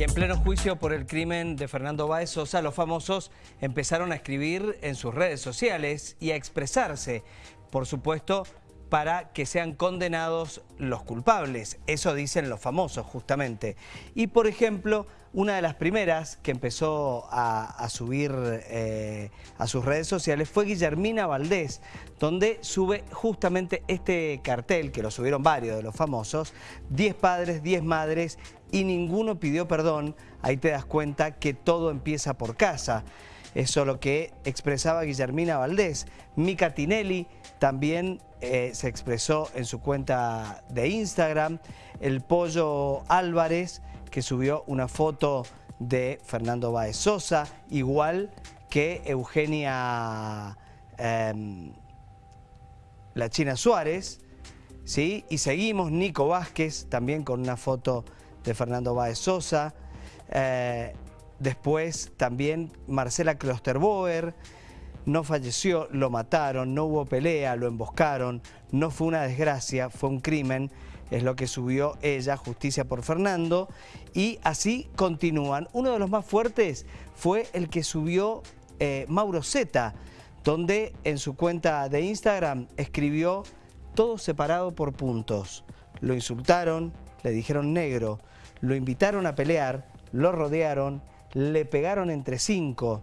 Y en pleno juicio por el crimen de Fernando Báez Sosa, los famosos empezaron a escribir en sus redes sociales y a expresarse, por supuesto, para que sean condenados los culpables. Eso dicen los famosos, justamente. Y, por ejemplo, una de las primeras que empezó a, subir eh, a sus redes sociales fue Guillermina Valdés, donde sube justamente este cartel, que lo subieron varios de los famosos, 10 padres, 10 madres, y ninguno pidió perdón. Ahí te das cuenta que todo empieza por casa. Eso es lo que expresaba Guillermina Valdés. Mica Tinelli también eh, se expresó en su cuenta de Instagram. El Pollo Álvarez, que subió una foto de Fernando Baez Sosa, igual que Eugenia em, La China Suárez. ¿sí? Y seguimos, Nico Vázquez, también con una foto de Fernando Baez Sosa. Eh, Después también Marcela Klosterboer, no falleció, lo mataron, no hubo pelea, lo emboscaron, no fue una desgracia, fue un crimen, es lo que subió ella, Justicia por Fernando, y así continúan. Uno de los más fuertes fue el que subió eh, Mauro Zeta, donde en su cuenta de Instagram escribió todo separado por puntos. Lo insultaron, le dijeron negro, lo invitaron a pelear, lo rodearon le pegaron entre cinco,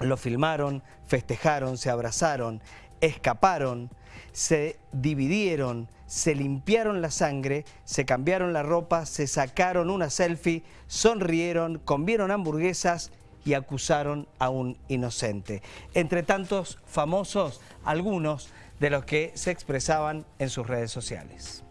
lo filmaron, festejaron, se abrazaron, escaparon, se dividieron, se limpiaron la sangre, se cambiaron la ropa, se sacaron una selfie, sonrieron, comieron hamburguesas y acusaron a un inocente. Entre tantos famosos, algunos de los que se expresaban en sus redes sociales.